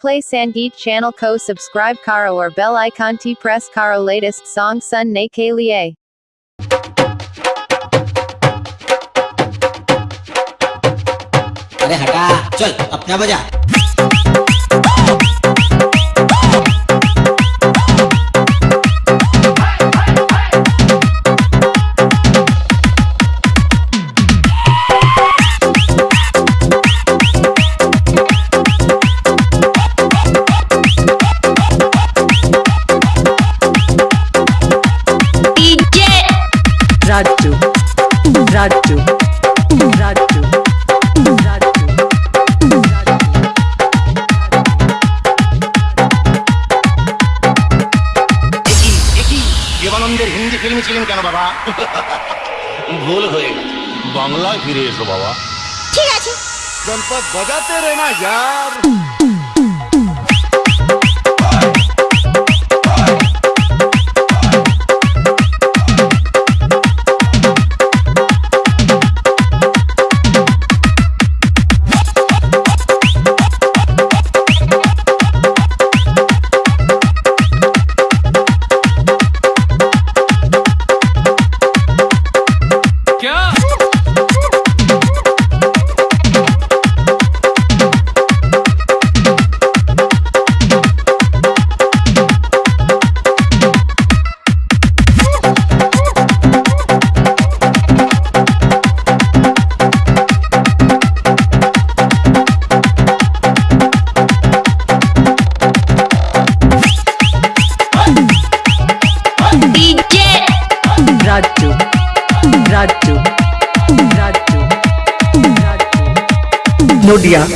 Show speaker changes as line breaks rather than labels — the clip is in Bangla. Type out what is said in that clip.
Play Sangeet channel ko subscribe karo or bell icon t press karo latest song sun ne ke liye.
अरे हटा चल अपना बजा
দেবানন্দের হিন্দি ফিল্ম ছিলেন কেন বাবা? ভুল হয়ে গেছে। বাংলায় ফিরে এসো বাবা।
ঠিক আছে।
গণপত বাজাতে রে না डीजे।
राजू राजू राजू राजू। नोडिया